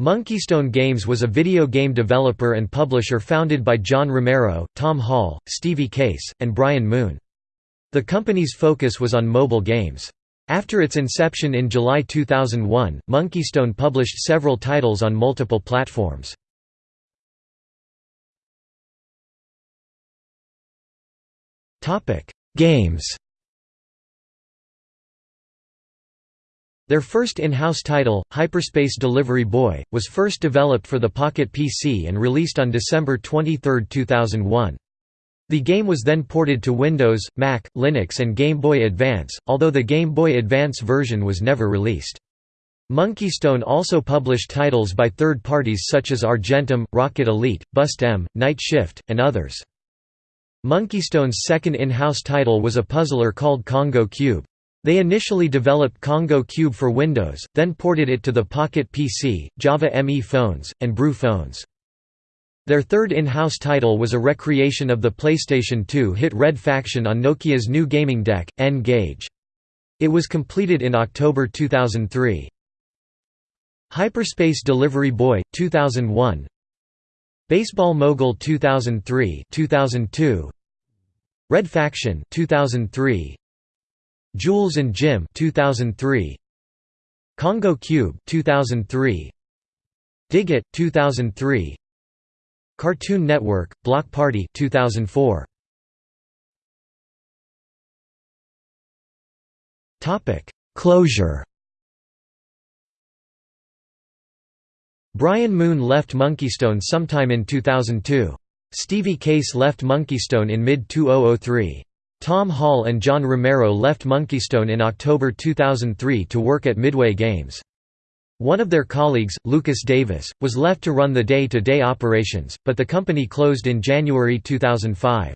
Monkeystone Games was a video game developer and publisher founded by John Romero, Tom Hall, Stevie Case, and Brian Moon. The company's focus was on mobile games. After its inception in July 2001, Monkeystone published several titles on multiple platforms. Games Their first in-house title, Hyperspace Delivery Boy, was first developed for the Pocket PC and released on December 23, 2001. The game was then ported to Windows, Mac, Linux and Game Boy Advance, although the Game Boy Advance version was never released. Monkeystone also published titles by third parties such as Argentum, Rocket Elite, Bust M, Night Shift, and others. Monkeystone*'s second in-house title was a puzzler called Congo Cube. They initially developed Congo Cube for Windows, then ported it to the Pocket PC, Java ME phones, and Brew phones. Their third in-house title was a recreation of the PlayStation 2 hit Red Faction on Nokia's new gaming deck, N-Gage. It was completed in October 2003. Hyperspace Delivery Boy 2001 Baseball Mogul 2003 2002 Red Faction 2003 Jules and Jim 2003 Congo Cube 2003 Dig 2003 Cartoon Network Block Party 2004 Topic Closure. Brian Moon left Monkeystone sometime in 2002. Stevie Case left Monkeystone in mid-2003. Tom Hall and John Romero left Monkeystone in October 2003 to work at Midway Games. One of their colleagues, Lucas Davis, was left to run the day-to-day -day operations, but the company closed in January 2005.